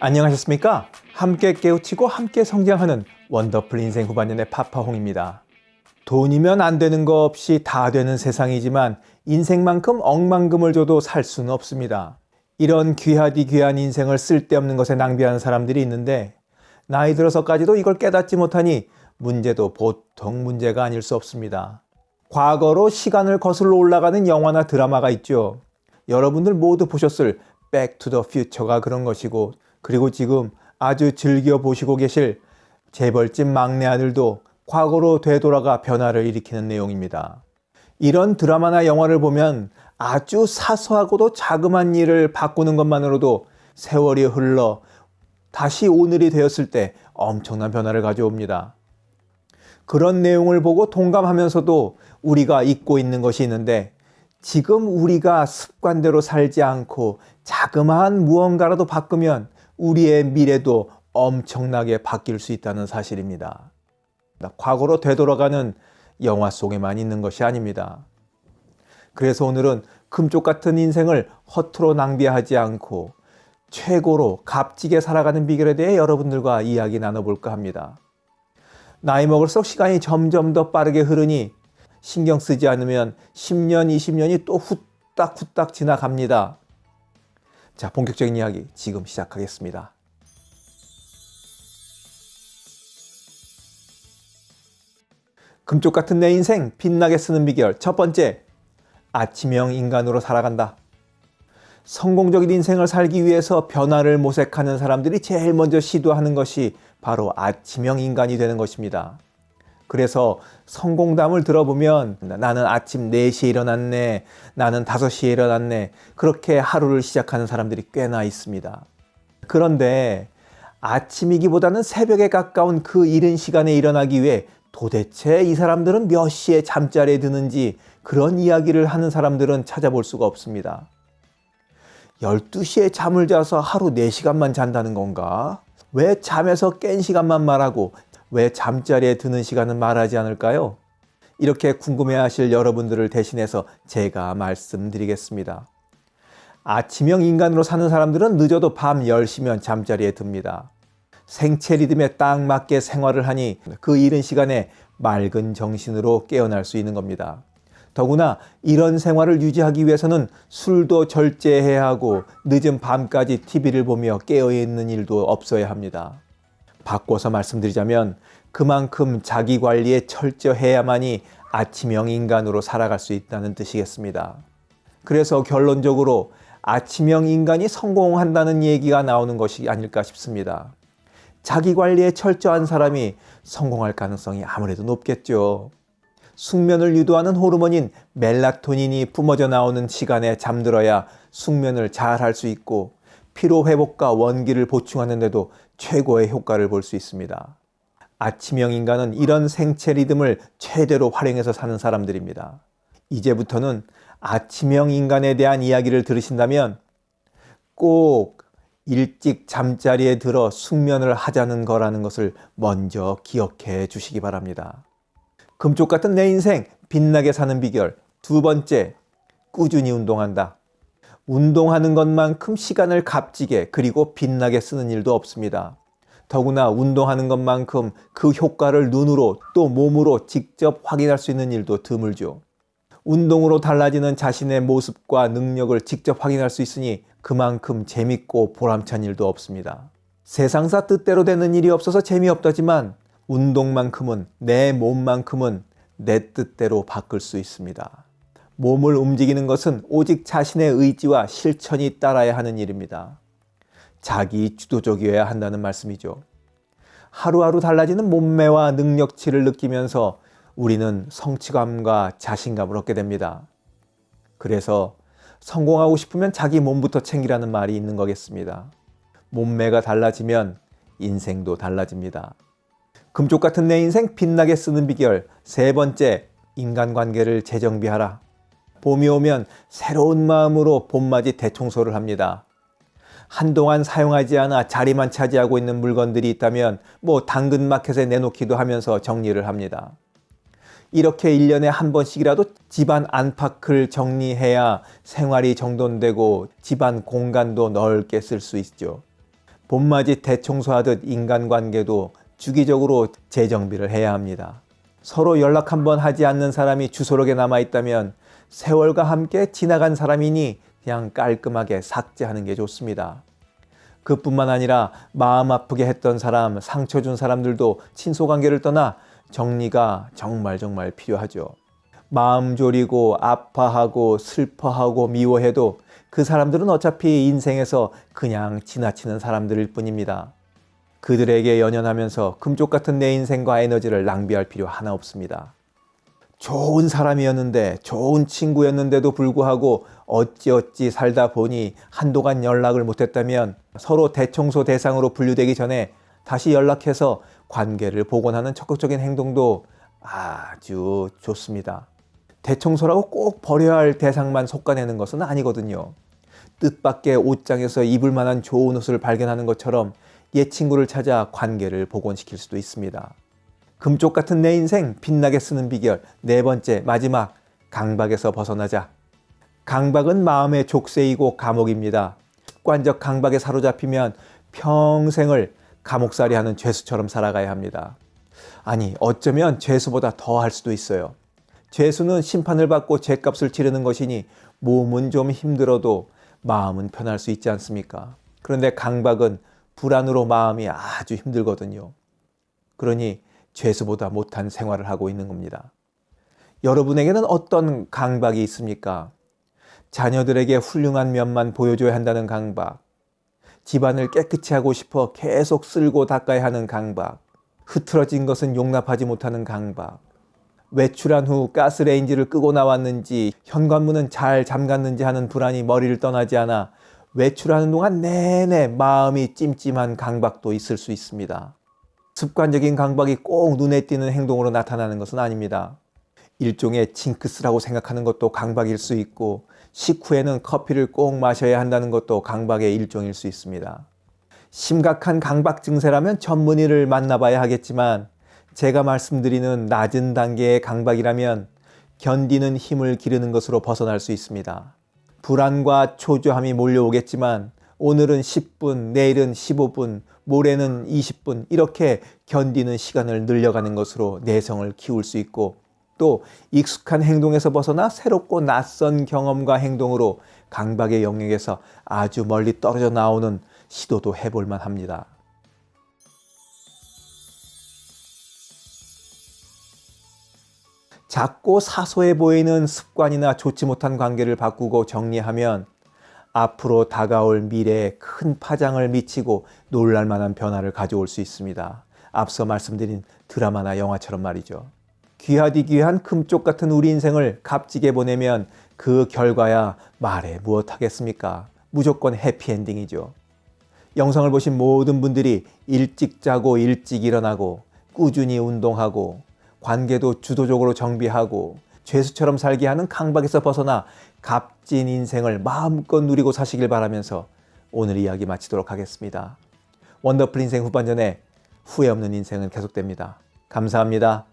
안녕하셨습니까? 함께 깨우치고 함께 성장하는 원더풀 인생 후반년의 파파홍입니다. 돈이면 안 되는 거 없이 다 되는 세상이지만 인생만큼 억만금을 줘도 살 수는 없습니다. 이런 귀하디 귀한 인생을 쓸데없는 것에 낭비하는 사람들이 있는데 나이 들어서까지도 이걸 깨닫지 못하니 문제도 보통 문제가 아닐 수 없습니다. 과거로 시간을 거슬러 올라가는 영화나 드라마가 있죠. 여러분들 모두 보셨을 Back to the Future가 그런 것이고 그리고 지금 아주 즐겨 보시고 계실 재벌집 막내 아들도 과거로 되돌아가 변화를 일으키는 내용입니다. 이런 드라마나 영화를 보면 아주 사소하고도 자그만 일을 바꾸는 것만으로도 세월이 흘러 다시 오늘이 되었을 때 엄청난 변화를 가져옵니다. 그런 내용을 보고 동감하면서도 우리가 잊고 있는 것이 있는데 지금 우리가 습관대로 살지 않고 자그마한 무언가라도 바꾸면 우리의 미래도 엄청나게 바뀔 수 있다는 사실입니다. 과거로 되돌아가는 영화 속에만 있는 것이 아닙니다. 그래서 오늘은 금쪽 같은 인생을 허투루 낭비하지 않고 최고로 값지게 살아가는 비결에 대해 여러분들과 이야기 나눠볼까 합니다. 나이 먹을수록 시간이 점점 더 빠르게 흐르니 신경 쓰지 않으면 10년, 20년이 또 후딱후딱 지나갑니다. 자, 본격적인 이야기 지금 시작하겠습니다. 금쪽 같은 내 인생 빛나게 쓰는 비결 첫 번째, 아침형 인간으로 살아간다. 성공적인 인생을 살기 위해서 변화를 모색하는 사람들이 제일 먼저 시도하는 것이 바로 아침형 인간이 되는 것입니다. 그래서 성공담을 들어보면 나는 아침 4시에 일어났네. 나는 5시에 일어났네. 그렇게 하루를 시작하는 사람들이 꽤나 있습니다. 그런데 아침이기보다는 새벽에 가까운 그 이른 시간에 일어나기 위해 도대체 이 사람들은 몇 시에 잠자리에 드는지 그런 이야기를 하는 사람들은 찾아볼 수가 없습니다. 12시에 잠을 자서 하루 4시간만 잔다는 건가? 왜 잠에서 깬 시간만 말하고 왜 잠자리에 드는 시간은 말하지 않을까요? 이렇게 궁금해하실 여러분들을 대신해서 제가 말씀드리겠습니다. 아침형 인간으로 사는 사람들은 늦어도 밤 10시면 잠자리에 듭니다. 생체 리듬에 딱 맞게 생활을 하니 그 이른 시간에 맑은 정신으로 깨어날 수 있는 겁니다. 더구나 이런 생활을 유지하기 위해서는 술도 절제해야 하고 늦은 밤까지 TV를 보며 깨어있는 일도 없어야 합니다. 바꿔서 말씀드리자면 그만큼 자기 관리에 철저해야만이 아침형 인간으로 살아갈 수 있다는 뜻이겠습니다. 그래서 결론적으로 아침형 인간이 성공한다는 얘기가 나오는 것이 아닐까 싶습니다. 자기 관리에 철저한 사람이 성공할 가능성이 아무래도 높겠죠. 숙면을 유도하는 호르몬인 멜라토닌이 뿜어져 나오는 시간에 잠들어야 숙면을 잘 할 수 있고 피로 회복과 원기를 보충하는 데도 최고의 효과를 볼 수 있습니다. 아침형 인간은 이런 생체 리듬을 최대로 활용해서 사는 사람들입니다. 이제부터는 아침형 인간에 대한 이야기를 들으신다면 꼭 일찍 잠자리에 들어 숙면을 하자는 거라는 것을 먼저 기억해 주시기 바랍니다. 금쪽 같은 내 인생 빛나게 사는 비결 두 번째, 꾸준히 운동한다. 운동하는 것만큼 시간을 값지게 그리고 빛나게 쓰는 일도 없습니다. 더구나 운동하는 것만큼 그 효과를 눈으로 또 몸으로 직접 확인할 수 있는 일도 드물죠. 운동으로 달라지는 자신의 모습과 능력을 직접 확인할 수 있으니 그만큼 재밌고 보람찬 일도 없습니다. 세상사 뜻대로 되는 일이 없어서 재미없다지만 운동만큼은 내 몸만큼은 내 뜻대로 바꿀 수 있습니다. 몸을 움직이는 것은 오직 자신의 의지와 실천이 따라야 하는 일입니다. 자기 주도적이어야 한다는 말씀이죠. 하루하루 달라지는 몸매와 능력치를 느끼면서 우리는 성취감과 자신감을 얻게 됩니다. 그래서 성공하고 싶으면 자기 몸부터 챙기라는 말이 있는 거겠습니다. 몸매가 달라지면 인생도 달라집니다. 금쪽 같은 내 인생 빛나게 쓰는 비결 세 번째, 인간관계를 재정비하라. 봄이 오면 새로운 마음으로 봄맞이 대청소를 합니다. 한동안 사용하지 않아 자리만 차지하고 있는 물건들이 있다면 뭐 당근마켓에 내놓기도 하면서 정리를 합니다. 이렇게 1년에 한 번씩이라도 집안 안팎을 정리해야 생활이 정돈되고 집안 공간도 넓게 쓸 수 있죠. 봄맞이 대청소하듯 인간관계도 주기적으로 재정비를 해야 합니다. 서로 연락 한번 하지 않는 사람이 주소록에 남아있다면 세월과 함께 지나간 사람이니 그냥 깔끔하게 삭제하는 게 좋습니다. 그뿐만 아니라 마음 아프게 했던 사람, 상처 준 사람들도 친소관계를 떠나 정리가 정말 정말 필요하죠. 마음 졸이고 아파하고 슬퍼하고 미워해도 그 사람들은 어차피 인생에서 그냥 지나치는 사람들일 뿐입니다. 그들에게 연연하면서 금쪽 같은 내 인생과 에너지를 낭비할 필요 하나 없습니다. 좋은 사람이었는데 좋은 친구였는데도 불구하고 어찌어찌 살다 보니 한동안 연락을 못했다면 서로 대청소 대상으로 분류되기 전에 다시 연락해서 관계를 복원하는 적극적인 행동도 아주 좋습니다. 대청소라고 꼭 버려야 할 대상만 솎아내는 것은 아니거든요. 뜻밖의 옷장에서 입을 만한 좋은 옷을 발견하는 것처럼 옛 친구를 찾아 관계를 복원시킬 수도 있습니다. 금쪽 같은 내 인생 빛나게 쓰는 비결 네 번째 마지막 강박에서 벗어나자. 강박은 마음의 족쇄이고 감옥입니다. 습관적 강박에 사로잡히면 평생을 감옥살이 하는 죄수처럼 살아가야 합니다. 아니 어쩌면 죄수보다 더 할 수도 있어요. 죄수는 심판을 받고 죄값을 치르는 것이니 몸은 좀 힘들어도 마음은 편할 수 있지 않습니까? 그런데 강박은 불안으로 마음이 아주 힘들거든요. 그러니 죄수보다 못한 생활을 하고 있는 겁니다. 여러분에게는 어떤 강박이 있습니까? 자녀들에게 훌륭한 면만 보여줘야 한다는 강박, 집안을 깨끗이 하고 싶어 계속 쓸고 닦아야 하는 강박, 흐트러진 것은 용납하지 못하는 강박, 외출한 후 가스레인지를 끄고 나왔는지 현관문은 잘 잠갔는지 하는 불안이 머리를 떠나지 않아 외출하는 동안 내내 마음이 찜찜한 강박도 있을 수 있습니다. 습관적인 강박이 꼭 눈에 띄는 행동으로 나타나는 것은 아닙니다. 일종의 징크스라고 생각하는 것도 강박일 수 있고 식후에는 커피를 꼭 마셔야 한다는 것도 강박의 일종일 수 있습니다. 심각한 강박 증세라면 전문의를 만나봐야 하겠지만 제가 말씀드리는 낮은 단계의 강박이라면 견디는 힘을 기르는 것으로 벗어날 수 있습니다. 불안과 초조함이 몰려오겠지만 오늘은 10분, 내일은 15분, 모레는 20분 이렇게 견디는 시간을 늘려가는 것으로 내성을 키울 수 있고 또 익숙한 행동에서 벗어나 새롭고 낯선 경험과 행동으로 강박의 영역에서 아주 멀리 떨어져 나오는 시도도 해볼 만합니다. 작고 사소해 보이는 습관이나 좋지 못한 관계를 바꾸고 정리하면 앞으로 다가올 미래에 큰 파장을 미치고 놀랄 만한 변화를 가져올 수 있습니다. 앞서 말씀드린 드라마나 영화처럼 말이죠. 귀하디 귀한 금쪽 같은 우리 인생을 값지게 보내면 그 결과야 말해 무엇하겠습니까? 무조건 해피엔딩이죠. 영상을 보신 모든 분들이 일찍 자고 일찍 일어나고 꾸준히 운동하고 관계도 주도적으로 정비하고 죄수처럼 살게 하는 강박에서 벗어나 값진 인생을 마음껏 누리고 사시길 바라면서 오늘 이야기 마치도록 하겠습니다. 원더풀 인생 후반전에 후회 없는 인생은 계속됩니다. 감사합니다.